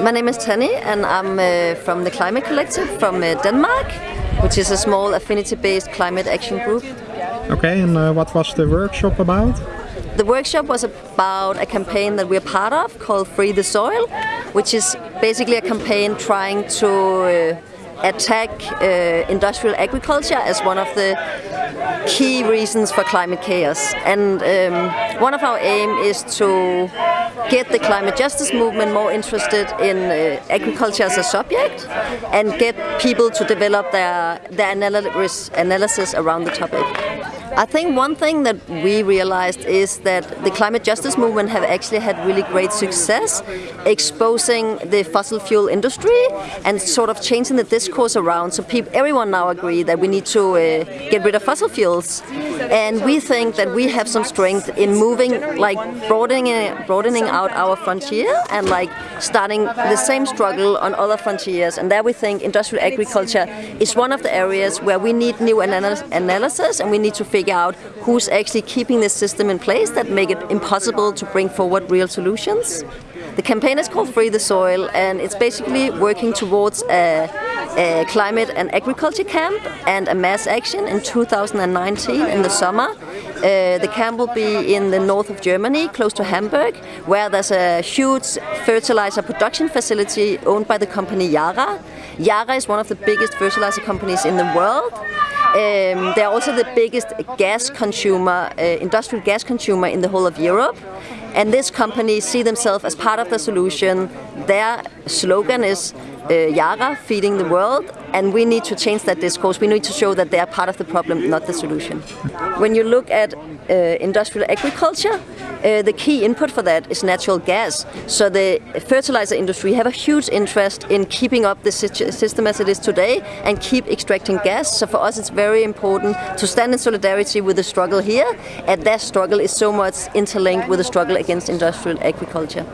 My name is Tanny and I'm uh, from the Climate Collective from uh, Denmark, which is a small affinity-based climate action group. Okay, and uh, what was the workshop about? The workshop was about a campaign that we're part of called Free the Soil, which is basically a campaign trying to uh, attack uh, industrial agriculture as one of the key reasons for climate chaos. And um, one of our aim is to get the climate justice movement more interested in uh, agriculture as a subject and get people to develop their, their analysis, analysis around the topic. I think one thing that we realized is that the climate justice movement have actually had really great success exposing the fossil fuel industry and sort of changing the discourse around. So people, everyone now agree that we need to uh, get rid of fossil fuels. And we think that we have some strength in moving, like broadening, broadening out our frontier and like starting the same struggle on other frontiers. And there we think industrial agriculture is one of the areas where we need new analysis and we need to figure figure out who's actually keeping this system in place that make it impossible to bring forward real solutions. The campaign is called Free the Soil and it's basically working towards a, a climate and agriculture camp and a mass action in 2019 in the summer. Uh, the camp will be in the north of Germany, close to Hamburg, where there's a huge fertilizer production facility owned by the company Yara. Yara is one of the biggest fertilizer companies in the world um, they're also the biggest gas consumer, uh, industrial gas consumer in the whole of Europe. And this company see themselves as part of the solution. Their slogan is uh, Yara feeding the world and we need to change that discourse. We need to show that they are part of the problem, not the solution. When you look at uh, industrial agriculture, uh, the key input for that is natural gas. So the fertilizer industry have a huge interest in keeping up the system as it is today and keep extracting gas. So for us it's very important to stand in solidarity with the struggle here and that struggle is so much interlinked with the struggle against industrial agriculture.